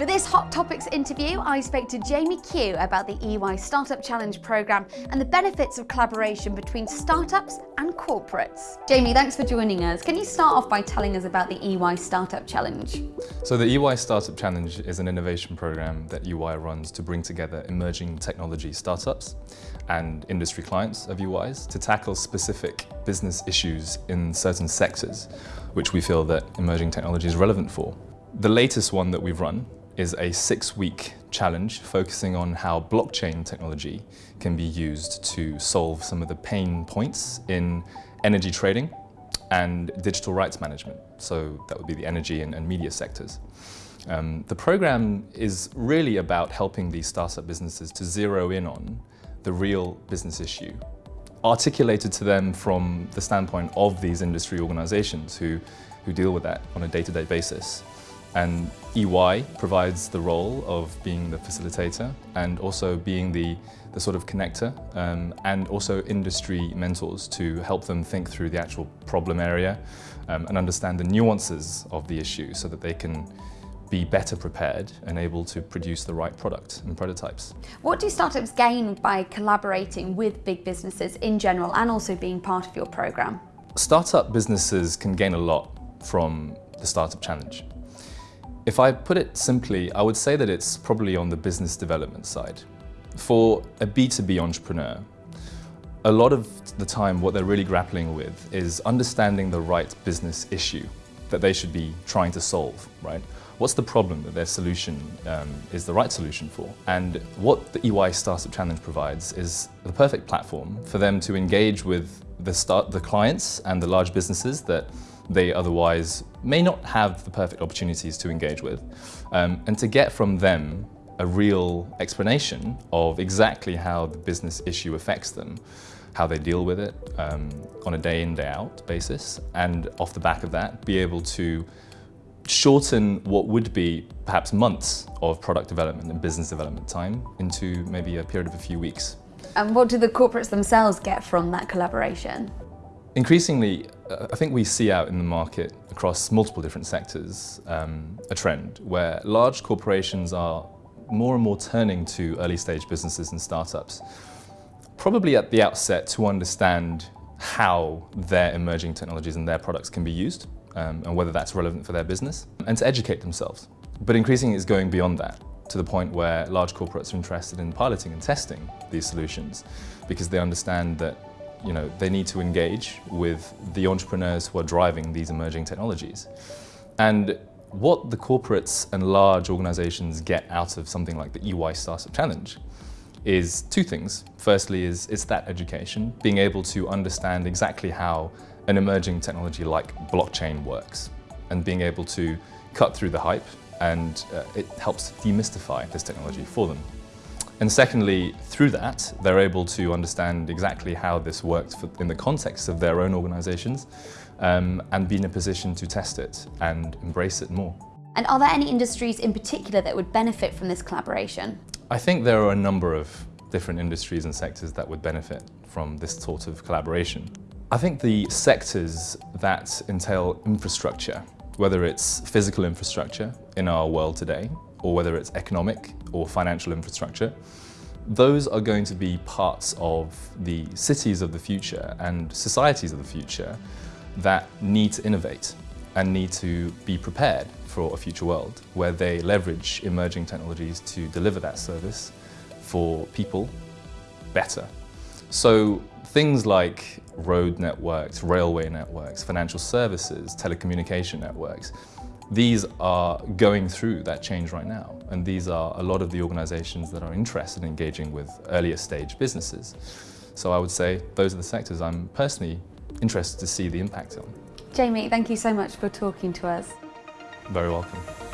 For this Hot Topics interview, I spoke to Jamie Q about the EY Startup Challenge programme and the benefits of collaboration between startups and corporates. Jamie, thanks for joining us. Can you start off by telling us about the EY Startup Challenge? So the EY Startup Challenge is an innovation programme that EY runs to bring together emerging technology startups and industry clients of EY's to tackle specific business issues in certain sectors, which we feel that emerging technology is relevant for. The latest one that we've run is a six-week challenge focusing on how blockchain technology can be used to solve some of the pain points in energy trading and digital rights management. So that would be the energy and, and media sectors. Um, the program is really about helping these startup businesses to zero in on the real business issue, articulated to them from the standpoint of these industry organizations who, who deal with that on a day-to-day -day basis. And EY provides the role of being the facilitator and also being the, the sort of connector um, and also industry mentors to help them think through the actual problem area um, and understand the nuances of the issue so that they can be better prepared and able to produce the right product and prototypes. What do startups gain by collaborating with big businesses in general and also being part of your programme? Startup businesses can gain a lot from the Startup Challenge. If I put it simply, I would say that it's probably on the business development side. For a B2B entrepreneur, a lot of the time what they're really grappling with is understanding the right business issue that they should be trying to solve, right? What's the problem that their solution um, is the right solution for? And what the EY Startup Challenge provides is the perfect platform for them to engage with the, start, the clients and the large businesses that they otherwise may not have the perfect opportunities to engage with, um, and to get from them a real explanation of exactly how the business issue affects them, how they deal with it um, on a day in, day out basis, and off the back of that, be able to shorten what would be perhaps months of product development and business development time into maybe a period of a few weeks. And what do the corporates themselves get from that collaboration? Increasingly, uh, I think we see out in the market across multiple different sectors um, a trend where large corporations are more and more turning to early stage businesses and startups, probably at the outset to understand how their emerging technologies and their products can be used um, and whether that's relevant for their business and to educate themselves. But increasingly it's going beyond that to the point where large corporates are interested in piloting and testing these solutions because they understand that you know, they need to engage with the entrepreneurs who are driving these emerging technologies. And what the corporates and large organizations get out of something like the EY Startup Challenge is two things. Firstly is it's that education, being able to understand exactly how an emerging technology like blockchain works and being able to cut through the hype and uh, it helps demystify this technology for them. And secondly, through that, they're able to understand exactly how this works for, in the context of their own organisations um, and be in a position to test it and embrace it more. And are there any industries in particular that would benefit from this collaboration? I think there are a number of different industries and sectors that would benefit from this sort of collaboration. I think the sectors that entail infrastructure, whether it's physical infrastructure in our world today, or whether it's economic or financial infrastructure, those are going to be parts of the cities of the future and societies of the future that need to innovate and need to be prepared for a future world where they leverage emerging technologies to deliver that service for people better. So things like road networks, railway networks, financial services, telecommunication networks, these are going through that change right now. And these are a lot of the organizations that are interested in engaging with earlier stage businesses. So I would say those are the sectors I'm personally interested to see the impact on. Jamie, thank you so much for talking to us. Very welcome.